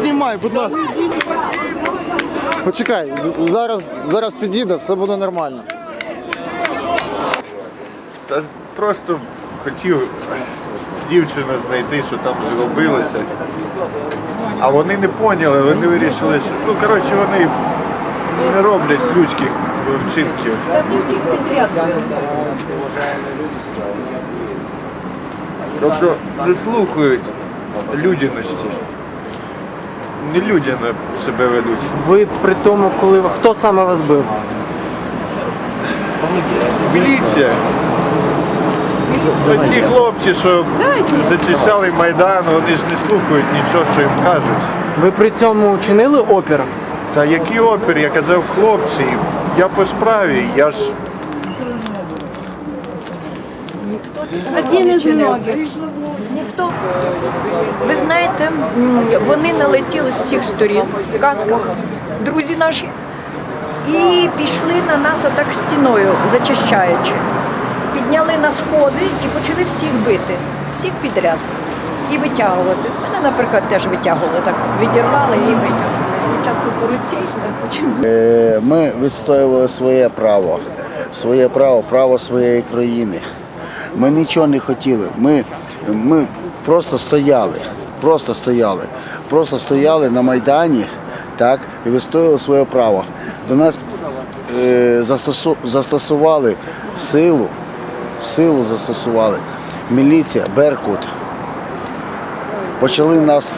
знімай, будь ласка. Почекай, зараз, зараз підійде, все буде нормально. Та просто хотів дівчину знайти, що там зробилося. А вони не поняли, вони вирішили, що ну коротше вони не роблять людських вчинків. Тобто не слухають людяності. Не людяно себе ведуть. Ви при тому, коли ви- хто саме вас бив? Міліція. Та ті хлопці, що зачищали Майдан, вони ж не слухають нічого, що їм кажуть. Ви при цьому чинили опір? Та який опір, я казав, хлопці, я по справі, я ж Один із многих. Ніхто. Ви знаєте, вони налетіли з всіх сторін в касках, друзі наші, і пішли на нас отак стіною, зачищаючи. Підняли на сходи і почали всіх бити, всіх підряд. І витягувати. Мене, наприклад, теж витягували, так відірвали і витягнули. Спочатку по руці, а потім. Е, Ми відстоювали своє право, своє право, право своєї країни. Ми нічого не хотіли. Ми, ми просто стояли, просто стояли, просто стояли на Майдані, так, і відстояли своє право. До нас е, застосу, застосували силу, силу застосували. Міліція, Беркут. Почали нас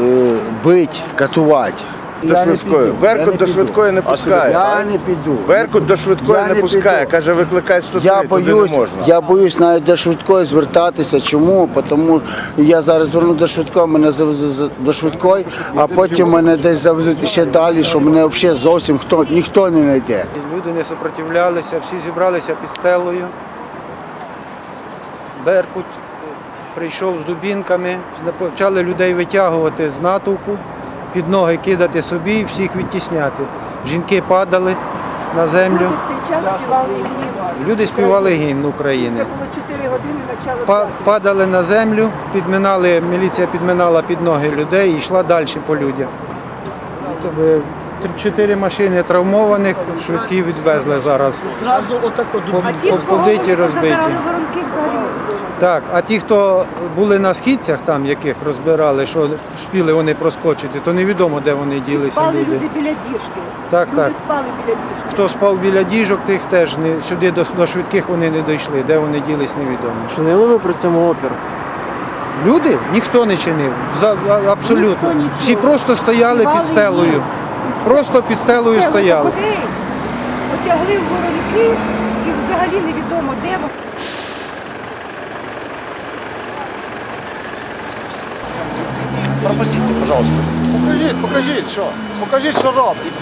е, бити, катувати. До швидкої. Беркут до швидкої не пускає. Я не піду. Беркут до швидкої Я не не пускає, піду. каже, викликай 103, Я туди боюсь, не можна. я боюсь навіть до швидкої звертатися. Чому? Тому я зараз зверну до швидкої, мене завезуть за- до швидкої, а потім мене десь завезуть ще далі, що мене взагалі зовсім хто ніхто не знайде. Люди не супротивлялися, всі зібралися під стелою. Беркут прийшов з дубінками, почали людей витягувати з натовпу, під ноги кидати собі і всіх відтісняти. Жінки падали на землю. Люди співали гімн України. Па- Падали на землю, підминали, міліція підминала під ноги людей і йшла далі по людях. Чотири машини травмованих, швидкі відвезли зараз. Зразу отако Поб- Побиті, розбиті. Так, а ті, хто були на східцях, там яких розбирали, що спіли вони проскочити, то невідомо, де вони ділися Спали люди. біля діжки. Так, Люди так. спали біля діжки. Хто спав біля діжок, тих теж не сюди до, до швидких вони не дійшли. Де вони ділись, невідомо. Чинили ви при цьому опір? Люди ніхто не чинив. За, а- абсолютно. Ніхто нічого. Всі просто стояли під Спали стелою. Просто під стелою стояли. Потягли в воронки і взагалі невідомо де. Пропустите, пожалуйста. Покажіть, покажіть, що. Покажіть, що робить.